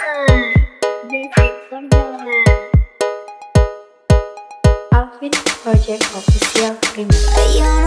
Uh, Project Official. Remix